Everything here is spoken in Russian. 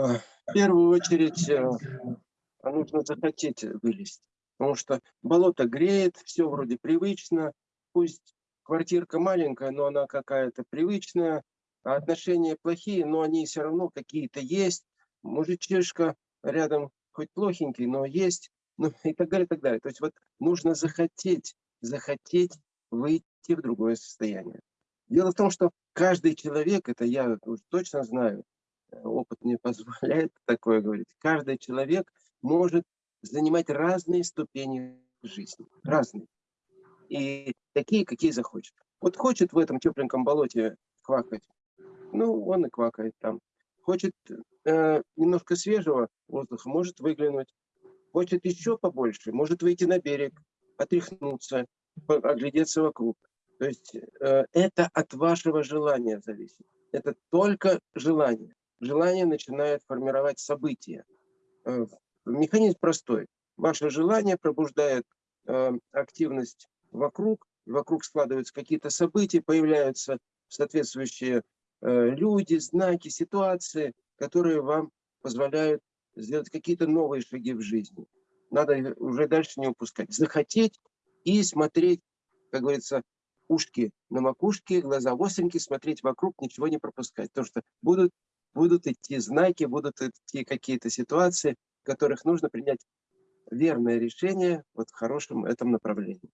В первую очередь э, нужно захотеть вылезть, потому что болото греет, все вроде привычно, пусть квартирка маленькая, но она какая-то привычная, а отношения плохие, но они все равно какие-то есть, мужичишка рядом хоть плохенький, но есть, ну и так далее, и так далее. То есть вот нужно захотеть, захотеть выйти в другое состояние. Дело в том, что каждый человек, это я точно знаю, не позволяет такое говорить, каждый человек может занимать разные ступени жизни, разные. И такие, какие захочет. Вот хочет в этом тепленьком болоте квакать, ну, он и квакает там. Хочет э, немножко свежего воздуха, может выглянуть. Хочет еще побольше, может выйти на берег, отряхнуться, оглядеться вокруг. То есть э, это от вашего желания зависит. Это только желание. Желание начинает формировать события. Э, механизм простой. Ваше желание пробуждает э, активность вокруг, вокруг складываются какие-то события, появляются соответствующие э, люди, знаки, ситуации, которые вам позволяют сделать какие-то новые шаги в жизни. Надо уже дальше не упускать. Захотеть и смотреть, как говорится, ушки на макушке, глаза остренькие, смотреть вокруг, ничего не пропускать. Потому что будут, будут идти знаки, будут идти какие-то ситуации, в которых нужно принять верное решение вот в хорошем этом направлении.